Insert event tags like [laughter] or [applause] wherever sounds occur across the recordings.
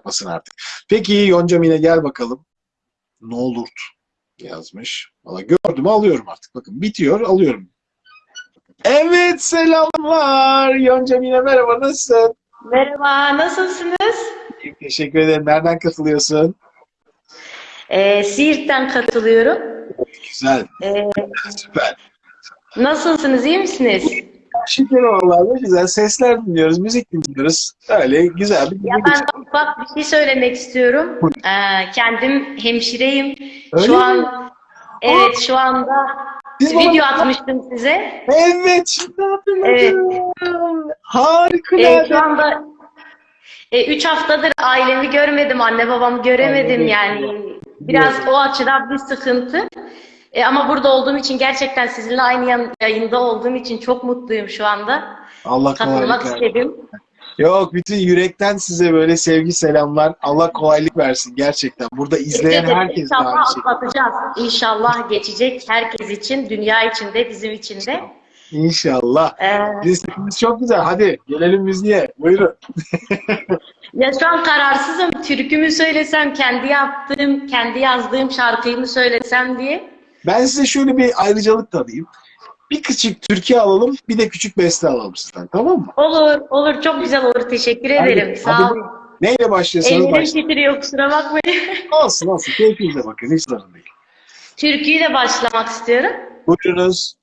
yapmasın artık. Peki Yonca Mine gel bakalım. Ne olur yazmış. Valla gördüm alıyorum artık. Bakın bitiyor alıyorum. Evet selamlar. Yonca Mine merhaba nasılsın? Merhaba, nasılsınız? Teşekkür ederim. Nereden katılıyorsun? Ee, Siirt'ten katılıyorum. Güzel. Ee, Süper. nasılsınız, iyi misiniz? Şeker vallahi ne güzel. Sesler dinliyoruz, müzik dinliyoruz. Öyle güzel bir Ya ben ufak bir şey söylemek istiyorum. Ee, kendim hemşireyim. Öyle Şu mi? an, evet şu anda Siz bana- video atmıştım size. Evet, şimdi hatırladım. Harikulade. Ee, şu anda e, üç haftadır ailemi görmedim, anne babamı göremedim Evet. yani. Biraz o açıdan bir sıkıntı. E, ama burada olduğum için gerçekten sizinle aynı yayında olduğum için çok mutluyum şu anda. Allah Katılmak istedim. Yok, bütün yürekten size böyle sevgi selamlar. Allah kolaylık versin gerçekten. Burada izleyen herkes İnşallah şey. atlatacağız. İnşallah geçecek herkes için, dünya için de, bizim için de. İnşallah. Ee, Listemiz çok güzel. Hadi gelelim müziğe. Buyurun. [laughs] ya şu an kararsızım. Türkümü söylesem, kendi yaptığım, kendi yazdığım şarkıyı mı söylesem diye. Ben size şöyle bir ayrıcalık tanıyayım. Bir küçük türkü alalım, bir de küçük beste alalım sizden. Tamam mı? Olur, olur. Çok güzel olur. Teşekkür Hadi, ederim. Sağ olun. Neyle başlıyorsanız Ellerim başlayın. titriyor, kusura bakmayın. [laughs] Olsun olsun. Keyfinize bakın. Hiç sorun değil. Türküyle başlamak istiyorum. Buyurunuz.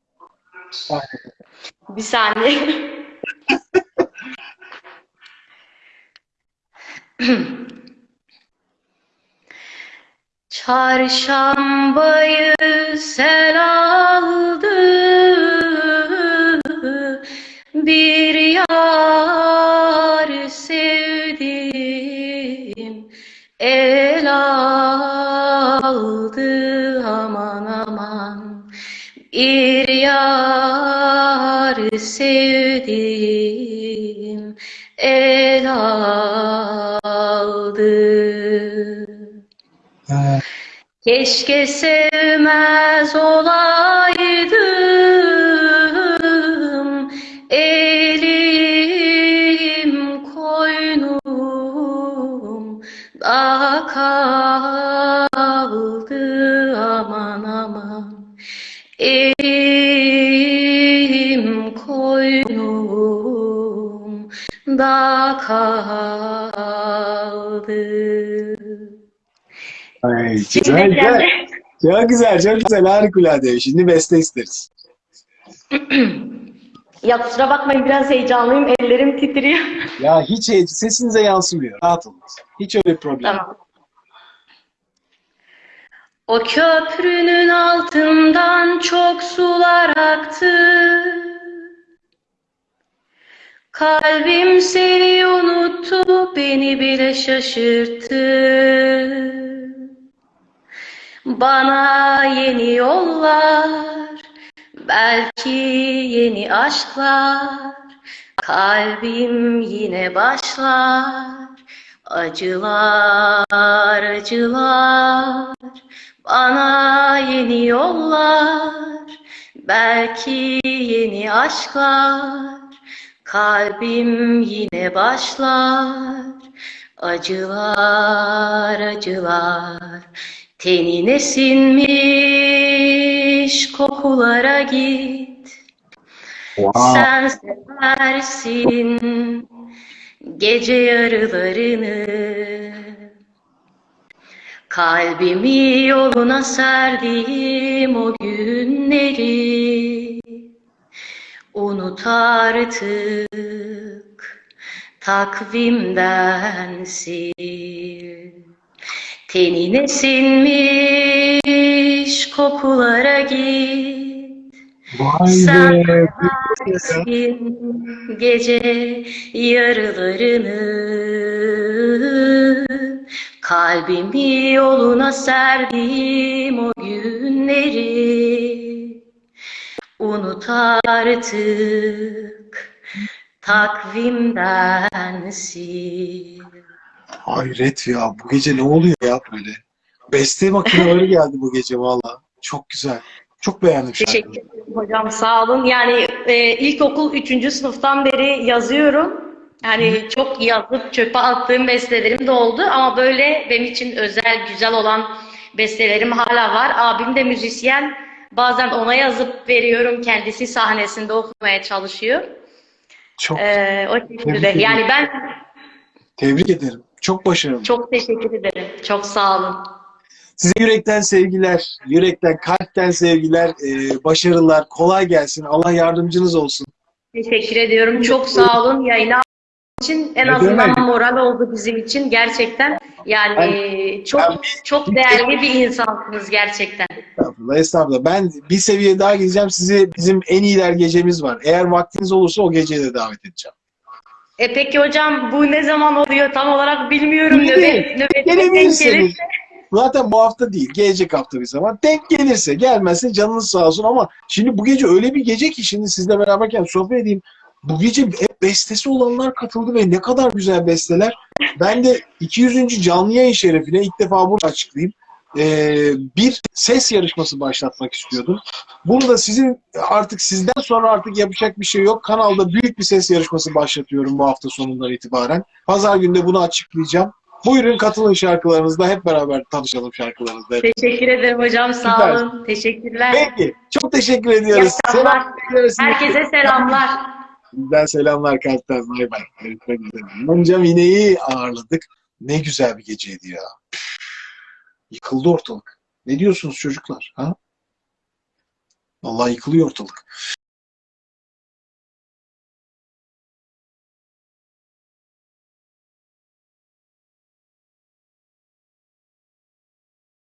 Bir saniye. [laughs] [laughs] Çarşambayı sel aldı Bir yar sevdim El aldı. Aman aman. Bir yar sevdim Keşke sevmez olaydım Elim koynum da kaldı. Aman aman. Elim koynum da kaldı Ay, güzel, güzel. Çok güzel, çok güzel. Harikulade. Şimdi beste isteriz. Ya kusura bakmayın biraz heyecanlıyım. Ellerim titriyor. Ya hiç hiç sesinize yansımıyor. Rahat olun. Hiç öyle bir problem. yok. Tamam. O köprünün altından çok sular aktı. Kalbim seni unuttu, beni bile şaşırttı. Bana yeni yollar, belki yeni aşklar. Kalbim yine başlar. Acılar, acılar. Bana yeni yollar, belki yeni aşklar. Kalbim yine başlar. Acılar, acılar. Tenine sinmiş kokulara git. Wow. Sen seversin gece yarılarını. Kalbimi yoluna serdim o günleri. Unut artık takvimden sil. Tenine sinmiş kokulara git. Vay Sen be. seversin gece yarılarını Kalbimi yoluna serdim o günleri Unut artık takvimden sil Hayret ya. Bu gece ne oluyor ya böyle? Beste makineleri [laughs] geldi bu gece valla. Çok güzel. Çok beğendim Teşekkür şarkıyı. ederim hocam sağ olun. Yani e, ilkokul 3. sınıftan beri yazıyorum. Hani çok yazıp çöpe attığım bestelerim de oldu ama böyle benim için özel, güzel olan bestelerim hala var. Abim de müzisyen. Bazen ona yazıp veriyorum. Kendisi sahnesinde okumaya çalışıyor. Çok Ee, o şekilde. Yani ben tebrik ederim. Çok başarılı. çok teşekkür ederim. Çok sağ olun. Size yürekten sevgiler, yürekten, kalpten sevgiler, e, başarılar, kolay gelsin. Allah yardımcınız olsun. Teşekkür ediyorum. Çok sağ olun. Yayına için en Ne azından demek? moral oldu bizim için gerçekten. Yani çok ben çok değerli bir insansınız gerçekten. Estağfurullah, estağfurullah. Ben bir seviye daha gideceğim. Sizi bizim en iyiler gecemiz var. Eğer vaktiniz olursa o geceye de davet edeceğim. E peki hocam bu ne zaman oluyor tam olarak bilmiyorum. İyi. Nöbet, denk Gelebilirsiniz. Zaten bu hafta değil, gelecek hafta bir zaman. Denk gelirse, gelmezse canınız sağ olsun ama şimdi bu gece öyle bir gece ki şimdi sizle beraberken sohbet edeyim. Bu gece hep bestesi olanlar katıldı ve ne kadar güzel besteler. Ben de 200. canlı yayın şerefine ilk defa burada açıklayayım. Ee, bir ses yarışması başlatmak istiyordum. Bunu da sizin artık sizden sonra artık yapacak bir şey yok. Kanalda büyük bir ses yarışması başlatıyorum bu hafta sonundan itibaren. Pazar günde bunu açıklayacağım. Buyurun katılın şarkılarınızda hep beraber tanışalım şarkılarınızda. Teşekkür ederim hocam sağ Süper. olun. Teşekkürler. Peki. Çok teşekkür ediyoruz. Ediyoruz. Herkese selamlar. Bizden selamlar kalpten. Bay bay. Görüşmek üzere. Mine'yi ağırladık. Ne güzel bir geceydi ya. Yıkıldı ortalık. Ne diyorsunuz çocuklar? Ha? Vallahi yıkılıyor ortalık.